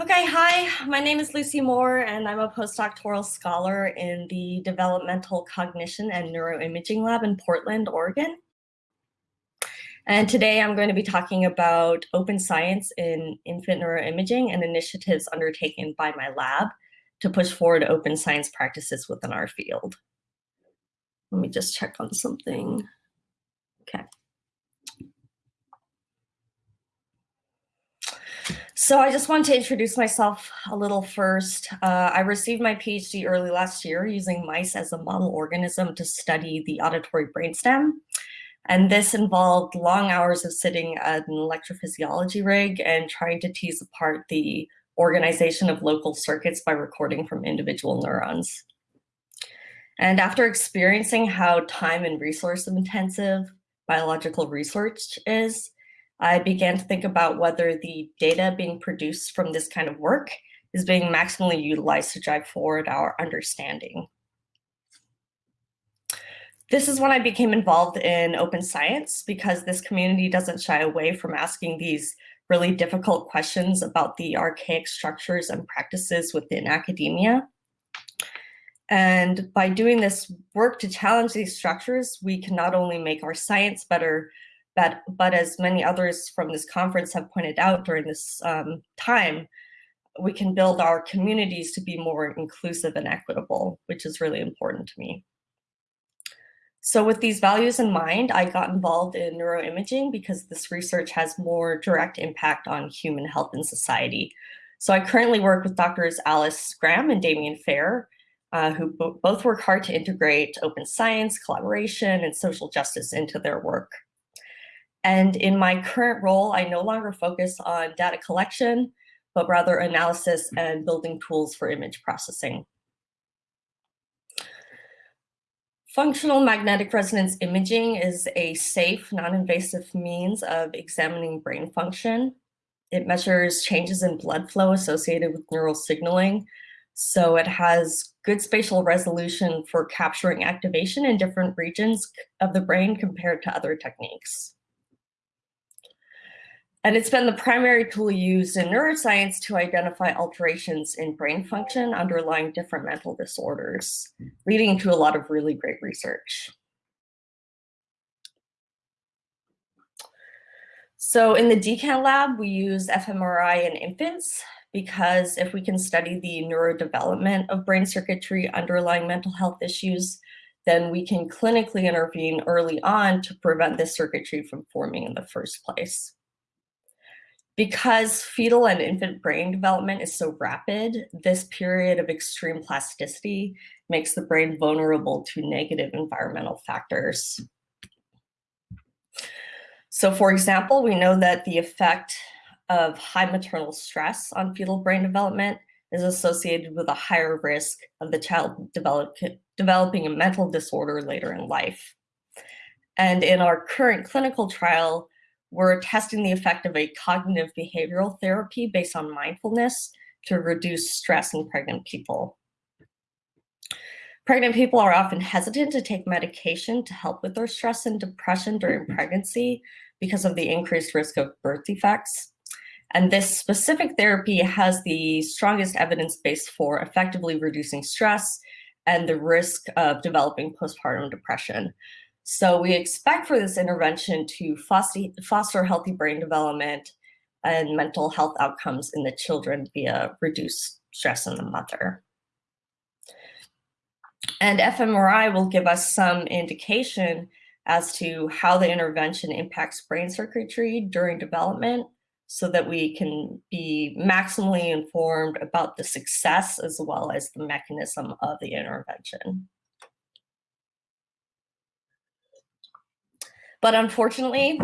Okay, hi, my name is Lucy Moore, and I'm a postdoctoral scholar in the Developmental Cognition and Neuroimaging Lab in Portland, Oregon. And today I'm going to be talking about open science in infant neuroimaging and initiatives undertaken by my lab to push forward open science practices within our field. Let me just check on something. Okay. So I just want to introduce myself a little first. Uh, I received my PhD early last year using mice as a model organism to study the auditory brainstem. And this involved long hours of sitting at an electrophysiology rig and trying to tease apart the organization of local circuits by recording from individual neurons. And after experiencing how time and resource intensive biological research is, I began to think about whether the data being produced from this kind of work is being maximally utilized to drive forward our understanding. This is when I became involved in open science because this community doesn't shy away from asking these really difficult questions about the archaic structures and practices within academia. And by doing this work to challenge these structures, we can not only make our science better, but, but as many others from this conference have pointed out during this um, time, we can build our communities to be more inclusive and equitable, which is really important to me. So with these values in mind, I got involved in neuroimaging because this research has more direct impact on human health and society. So I currently work with doctors Alice Graham and Damien Fair, uh, who both work hard to integrate open science, collaboration, and social justice into their work. And in my current role, I no longer focus on data collection, but rather analysis mm. and building tools for image processing. Functional magnetic resonance imaging is a safe, non-invasive means of examining brain function. It measures changes in blood flow associated with neural signaling. So it has good spatial resolution for capturing activation in different regions of the brain compared to other techniques. And it's been the primary tool used in neuroscience to identify alterations in brain function underlying different mental disorders, leading to a lot of really great research. So in the DCAN lab, we use fMRI in infants because if we can study the neurodevelopment of brain circuitry underlying mental health issues, then we can clinically intervene early on to prevent this circuitry from forming in the first place. Because fetal and infant brain development is so rapid, this period of extreme plasticity makes the brain vulnerable to negative environmental factors. So for example, we know that the effect of high maternal stress on fetal brain development is associated with a higher risk of the child develop, developing a mental disorder later in life. And in our current clinical trial, we're testing the effect of a cognitive behavioral therapy based on mindfulness to reduce stress in pregnant people. Pregnant people are often hesitant to take medication to help with their stress and depression during mm-hmm. pregnancy because of the increased risk of birth defects. And this specific therapy has the strongest evidence base for effectively reducing stress and the risk of developing postpartum depression. So we expect for this intervention to foster, healthy brain development and mental health outcomes in the children via reduced stress in the mother. And fMRI will give us some indication as to how the intervention impacts brain circuitry during development so that we can be maximally informed about the success as well as the mechanism of the intervention. But unfortunately,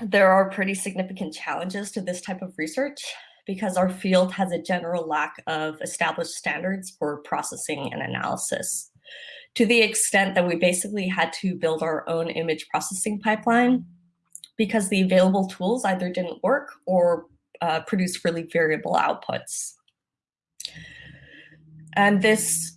there are pretty significant challenges to this type of research because our field has a general lack of established standards for processing and analysis to the extent that we basically had to build our own image processing pipeline because the available tools either didn't work or uh, produce really variable outputs. And this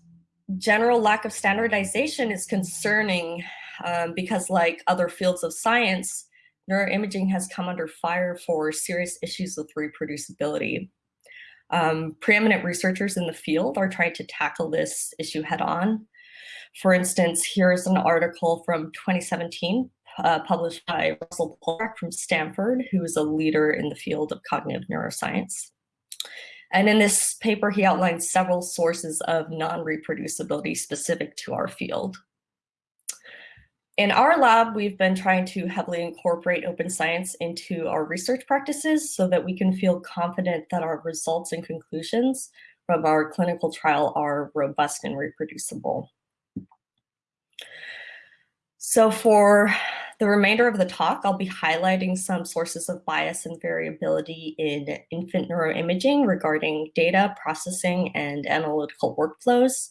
general lack of standardization is concerning um, because like other fields of science, neuroimaging has come under fire for serious issues with reproducibility. Um, preeminent researchers in the field are trying to tackle this issue head on. For instance, here's an article from 2017 uh, published by Russell Poldrack from Stanford, who is a leader in the field of cognitive neuroscience. And in this paper, he outlines several sources of non-reproducibility specific to our field. In our lab, we've been trying to heavily incorporate open science into our research practices so that we can feel confident that our results and conclusions from our clinical trial are robust and reproducible. So for the remainder of the talk, I'll be highlighting some sources of bias and variability in infant neuroimaging regarding data processing and analytical workflows,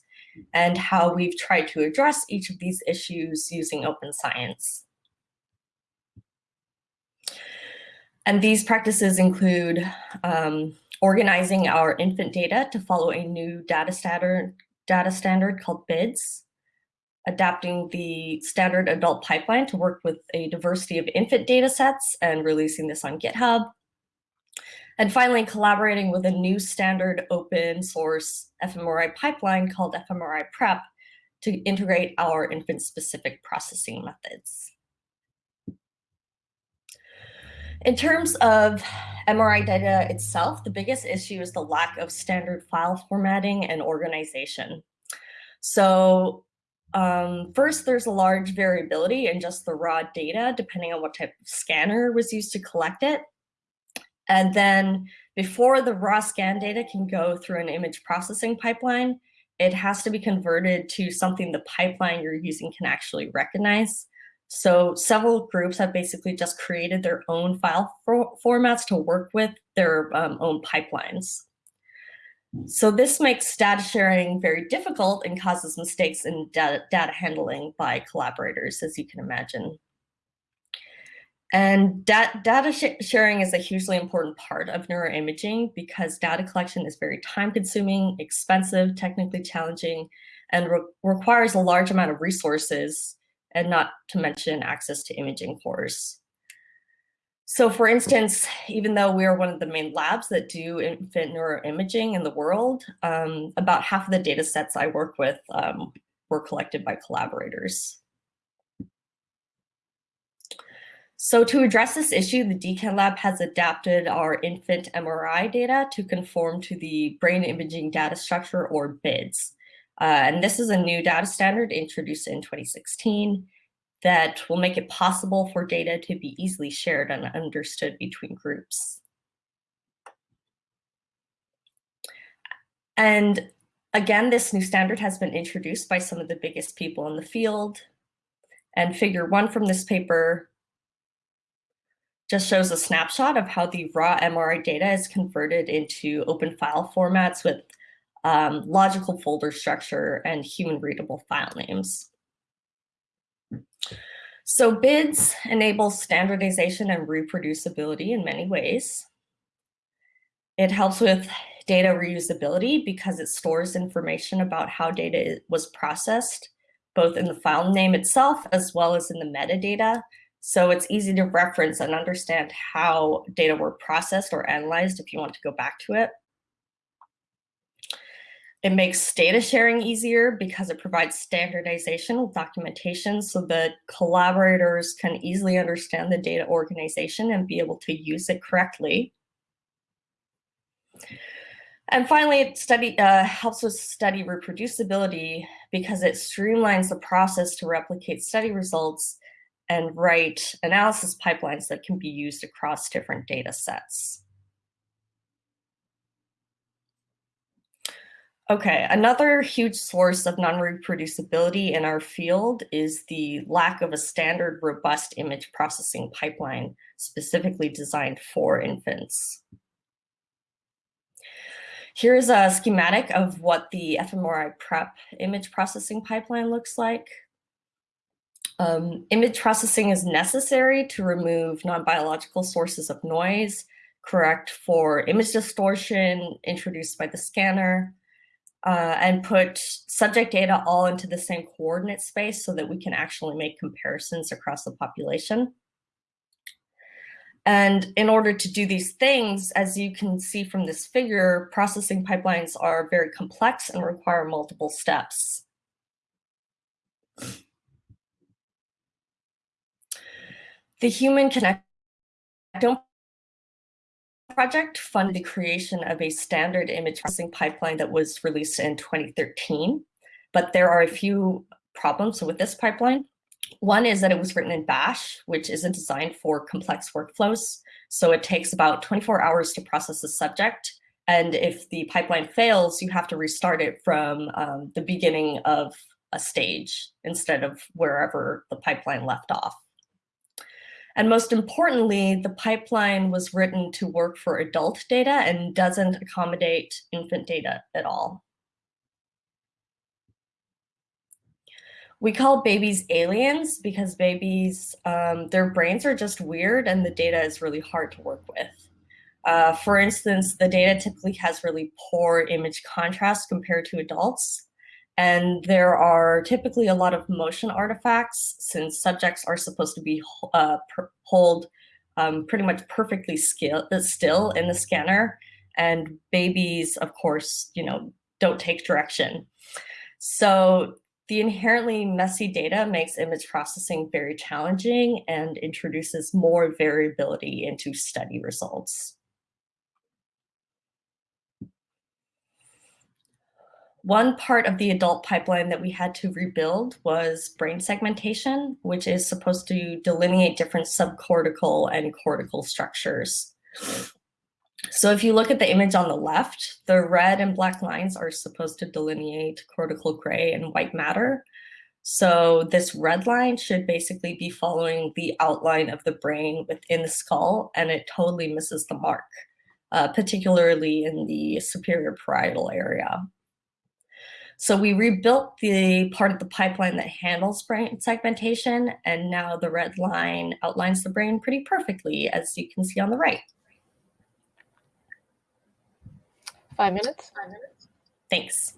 and how we've tried to address each of these issues using open science. And these practices include um, organizing our infant data to follow a new data standard, data standard called BIDS, adapting the standard adult pipeline to work with a diversity of infant data sets and releasing this on GitHub. And finally, collaborating with a new standard open source fMRI pipeline called fMRI Prep to integrate our infant specific processing methods. In terms of MRI data itself, the biggest issue is the lack of standard file formatting and organization. So um, first, there's a large variability in just the raw data, depending on what type of scanner was used to collect it. And then before the raw scan data can go through an image processing pipeline, it has to be converted to something the pipeline you're using can actually recognize. So several groups have basically just created their own file for formats to work with their um, own pipelines. So this makes data sharing very difficult and causes mistakes in data, data handling by collaborators, as you can imagine. And dat data sh sharing is a hugely important part of neuroimaging because data collection is very time consuming, expensive, technically challenging, and re requires a large amount of resources, and not to mention access to imaging cores. So for instance, even though we are one of the main labs that do infant neuroimaging in the world, um, about half of the data sets I work with um, were collected by collaborators. So to address this issue, the DCAN lab has adapted our infant MRI data to conform to the brain imaging data structure or BIDS. Uh, and this is a new data standard introduced in 2016 that will make it possible for data to be easily shared and understood between groups. And again, this new standard has been introduced by some of the biggest people in the field. And figure one from this paper just shows a snapshot of how the raw MRI data is converted into open file formats with um, logical folder structure and human readable file names. So BIDS enables standardization and reproducibility in many ways. It helps with data reusability because it stores information about how data was processed, both in the file name itself as well as in the metadata. So it's easy to reference and understand how data were processed or analyzed if you want to go back to it. It makes data sharing easier because it provides standardization with documentation so that collaborators can easily understand the data organization and be able to use it correctly. And finally, it study, uh, helps with study reproducibility because it streamlines the process to replicate study results and write analysis pipelines that can be used across different data sets. Okay, another huge source of non-reproducibility in our field is the lack of a standard robust image processing pipeline specifically designed for infants. Here's a schematic of what the fMRI prep image processing pipeline looks like. Um, image processing is necessary to remove non-biological sources of noise, correct for image distortion introduced by the scanner, uh, and put subject data all into the same coordinate space so that we can actually make comparisons across the population. And in order to do these things, as you can see from this figure, processing pipelines are very complex and require multiple steps. The Human Connectome project funded the creation of a standard image processing pipeline that was released in 2013. But there are a few problems with this pipeline. One is that it was written in Bash, which isn't designed for complex workflows. So it takes about 24 hours to process a subject. And if the pipeline fails, you have to restart it from um, the beginning of a stage instead of wherever the pipeline left off. And most importantly, the pipeline was written to work for adult data and doesn't accommodate infant data at all. We call babies aliens because babies, um, their brains are just weird and the data is really hard to work with. Uh, for instance, the data typically has really poor image contrast compared to adults. And there are typically a lot of motion artifacts since subjects are supposed to be uh, hold um, pretty much perfectly uh, still in the scanner. And babies, of course, you know, don't take direction. So the inherently messy data makes image processing very challenging and introduces more variability into study results. One part of the adult pipeline that we had to rebuild was brain segmentation, which is supposed to delineate different subcortical and cortical structures. So if you look at the image on the left, the red and black lines are supposed to delineate cortical gray and white matter. So this red line should basically be following the outline of the brain within the skull, and it totally misses the mark, uh, particularly in the superior parietal area. So we rebuilt the part of the pipeline that handles brain segmentation, and now the red line outlines the brain pretty perfectly, as you can see on the right. Five minutes. Five minutes. Thanks.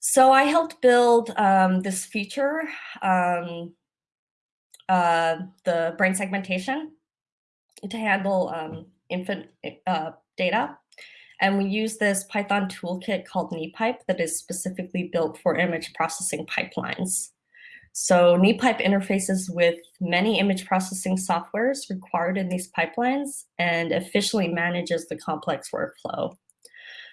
So I helped build um, this feature, um, uh, the brain segmentation, to handle um, infant uh, data. And we use this Python toolkit called Nipype that is specifically built for image processing pipelines. So Nipype interfaces with many image processing softwares required in these pipelines and efficiently manages the complex workflow.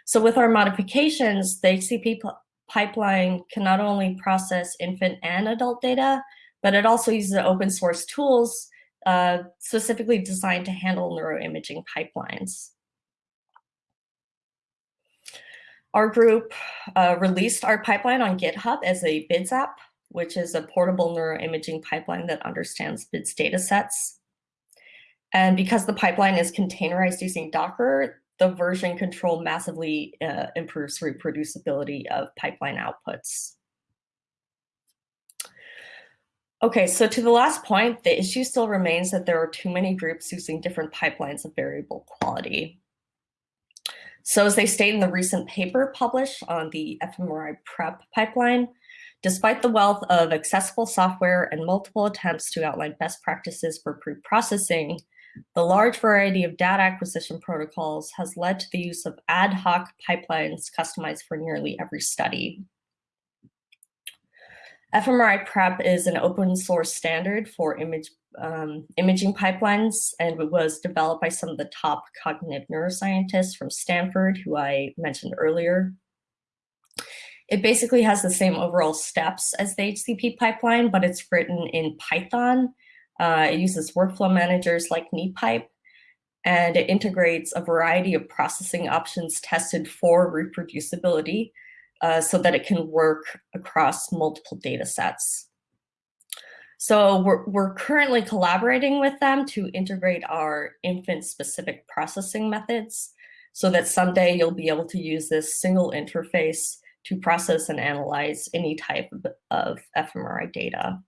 So with our modifications, the HCP pipeline can not only process infant and adult data, but it also uses open source tools uh, specifically designed to handle neuroimaging pipelines. Our group uh, released our pipeline on GitHub as a BIDS app which is a portable neuroimaging pipeline that understands BIDS data sets. And because the pipeline is containerized using Docker, the version control massively uh, improves reproducibility of pipeline outputs. Okay, so to the last point, the issue still remains that there are too many groups using different pipelines of variable quality. So as they state in the recent paper published on the fMRI prep pipeline, Despite the wealth of accessible software and multiple attempts to outline best practices for pre-processing, the large variety of data acquisition protocols has led to the use of ad hoc pipelines customized for nearly every study. fMRI Prep is an open source standard for image, um, imaging pipelines, and it was developed by some of the top cognitive neuroscientists from Stanford, who I mentioned earlier. It basically has the same overall steps as the HCP pipeline, but it's written in Python. Uh, it uses workflow managers like Nipype, and it integrates a variety of processing options tested for reproducibility uh, so that it can work across multiple data sets. So we're, we're currently collaborating with them to integrate our infant-specific processing methods so that someday you'll be able to use this single interface to process and analyze any type of fMRI data.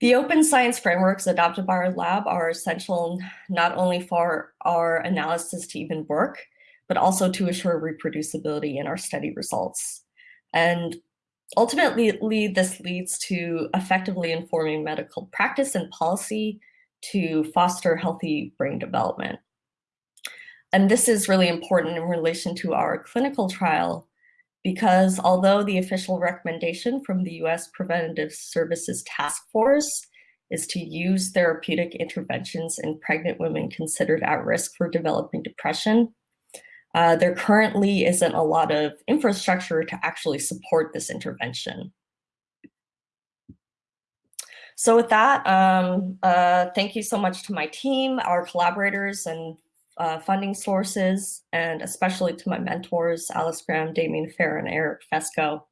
The open science frameworks adopted by our lab are essential not only for our analysis to even work, but also to assure reproducibility in our study results. And ultimately, this leads to effectively informing medical practice and policy to foster healthy brain development. And this is really important in relation to our clinical trial because although the official recommendation from the US Preventative Services Task Force is to use therapeutic interventions in pregnant women considered at risk for developing depression, uh, there currently isn't a lot of infrastructure to actually support this intervention. So with that, um, uh, thank you so much to my team, our collaborators and uh, funding sources, and especially to my mentors, Alice Graham, Damien Fair, and Eric Feczko.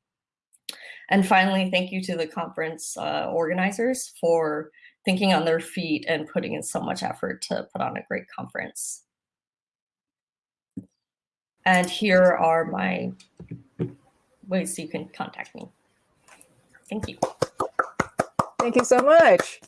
And finally, thank you to the conference uh, organizers for thinking on their feet and putting in so much effort to put on a great conference. And here are my ways you can contact me. Thank you. Thank you so much.